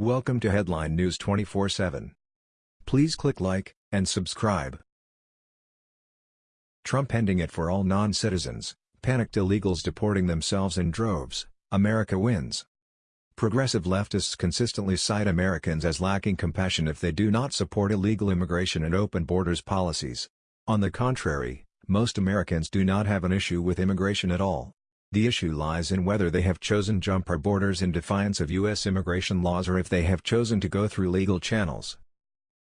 Welcome to Headline News 24/7. Please click like and subscribe. Trump ending it for all non-citizens, panicked illegals deporting themselves in droves, America wins. Progressive leftists consistently cite Americans as lacking compassion if they do not support illegal immigration and open borders policies. On the contrary, most Americans do not have an issue with immigration at all. The issue lies in whether they have chosen to jump our borders in defiance of U.S. immigration laws or if they have chosen to go through legal channels.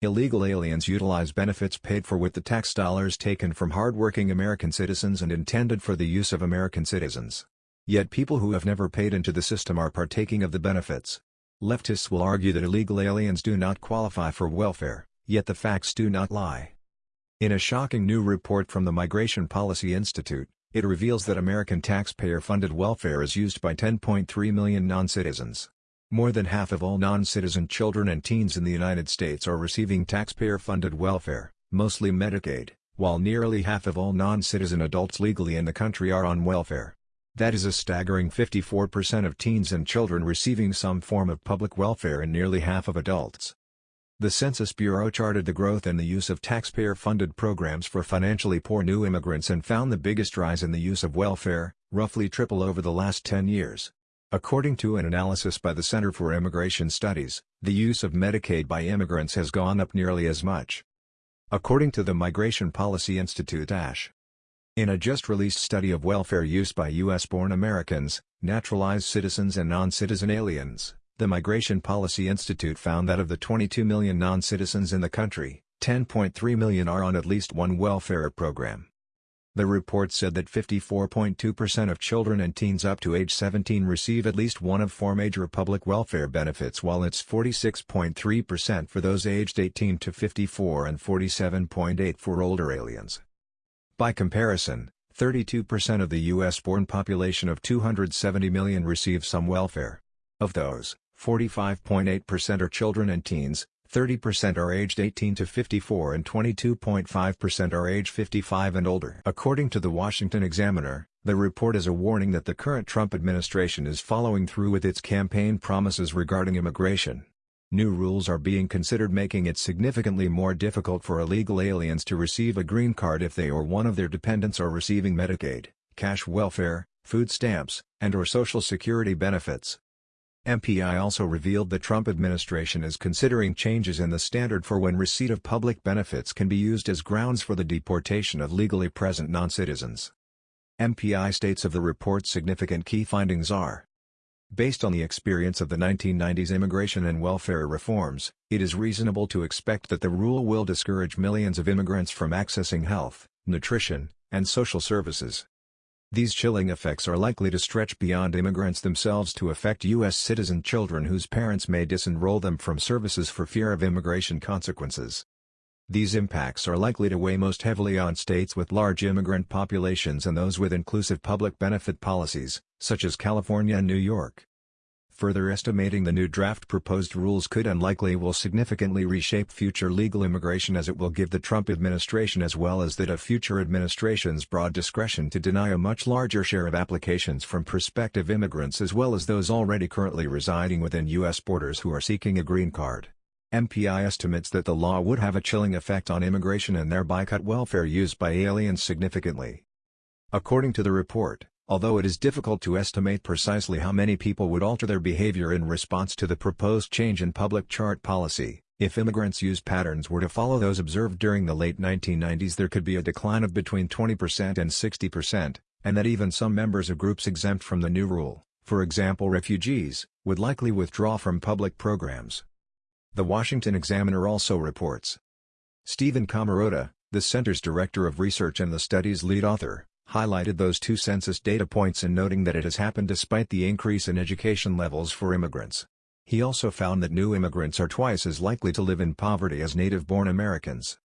Illegal aliens utilize benefits paid for with the tax dollars taken from hardworking American citizens and intended for the use of American citizens. Yet people who have never paid into the system are partaking of the benefits. Leftists will argue that illegal aliens do not qualify for welfare, yet the facts do not lie. In a shocking new report from the Migration Policy Institute, it reveals that American taxpayer-funded welfare is used by 10.3 million non-citizens. More than half of all non-citizen children and teens in the United States are receiving taxpayer-funded welfare, mostly Medicaid, while nearly half of all non-citizen adults legally in the country are on welfare. That is a staggering 54% of teens and children receiving some form of public welfare and nearly half of adults. The Census Bureau charted the growth in the use of taxpayer-funded programs for financially poor new immigrants and found the biggest rise in the use of welfare, roughly triple over the last 10 years. According to an analysis by the Center for Immigration Studies, the use of Medicaid by immigrants has gone up nearly as much. According to the Migration Policy Institute ASH. In a just-released study of welfare use by U.S.-born Americans, naturalized citizens and non-citizen aliens, the Migration Policy Institute found that of the 22 million non-citizens in the country, 10.3 million are on at least one welfare program. The report said that 54.2% of children and teens up to age 17 receive at least one of four major public welfare benefits while it's 46.3% for those aged 18 to 54 and 47.8 for older aliens. By comparison, 32% of the U.S.-born population of 270 million receive some welfare. Of those, 45.8% are children and teens, 30% are aged 18 to 54 and 22.5% are age 55 and older. According to the Washington Examiner, the report is a warning that the current Trump administration is following through with its campaign promises regarding immigration. New rules are being considered making it significantly more difficult for illegal aliens to receive a green card if they or one of their dependents are receiving Medicaid, cash welfare, food stamps, and or Social Security benefits. MPI also revealed the Trump administration is considering changes in the standard for when receipt of public benefits can be used as grounds for the deportation of legally present non-citizens. MPI states of the report's significant key findings are Based on the experience of the 1990s immigration and welfare reforms, it is reasonable to expect that the rule will discourage millions of immigrants from accessing health, nutrition, and social services. These chilling effects are likely to stretch beyond immigrants themselves to affect U.S. citizen children whose parents may disenroll them from services for fear of immigration consequences. These impacts are likely to weigh most heavily on states with large immigrant populations and those with inclusive public benefit policies, such as California and New York. Further estimating the new draft proposed rules could and likely will significantly reshape future legal immigration as it will give the Trump administration as well as that of future administrations broad discretion to deny a much larger share of applications from prospective immigrants as well as those already currently residing within U.S. borders who are seeking a green card. MPI estimates that the law would have a chilling effect on immigration and thereby cut welfare used by aliens significantly. According to the report, Although it is difficult to estimate precisely how many people would alter their behavior in response to the proposed change in public charge policy, if immigrants' use patterns were to follow those observed during the late 1990s there could be a decline of between 20% and 60%, and that even some members of groups exempt from the new rule, for example refugees, would likely withdraw from public programs. The Washington Examiner also reports. Stephen Camarota, the center's director of research and the study's lead author, highlighted those two census data points in noting that it has happened despite the increase in education levels for immigrants. He also found that new immigrants are twice as likely to live in poverty as native-born Americans.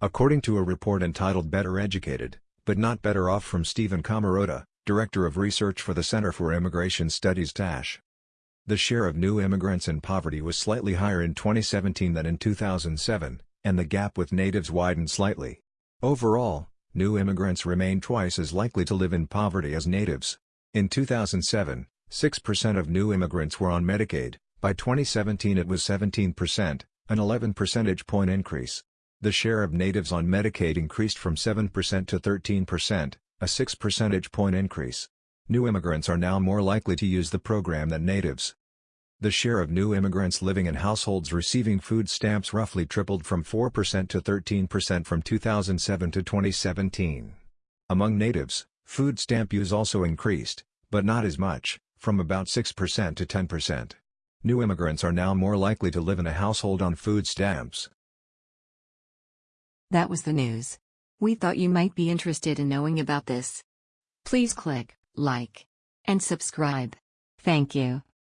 According to a report entitled Better Educated, but Not Better Off from Stephen Camarota, Director of Research for the Center for Immigration Studies TASH. The share of new immigrants in poverty was slightly higher in 2017 than in 2007, and the gap with natives widened slightly. Overall, new immigrants remain twice as likely to live in poverty as natives. In 2007, 6% of new immigrants were on Medicaid, By 2017 it was 17%, an 11 percentage point increase. The share of natives on Medicaid increased from 7% to 13%, a 6 percentage point increase. New immigrants are now more likely to use the program than natives. The share of new immigrants living in households receiving food stamps roughly tripled from 4% to 13% from 2007 to 2017. Among natives, food stamp use also increased, but not as much, from about 6% to 10%. New immigrants are now more likely to live in a household on food stamps. That was the news. We thought you might be interested in knowing about this. Please click like and subscribe. Thank you.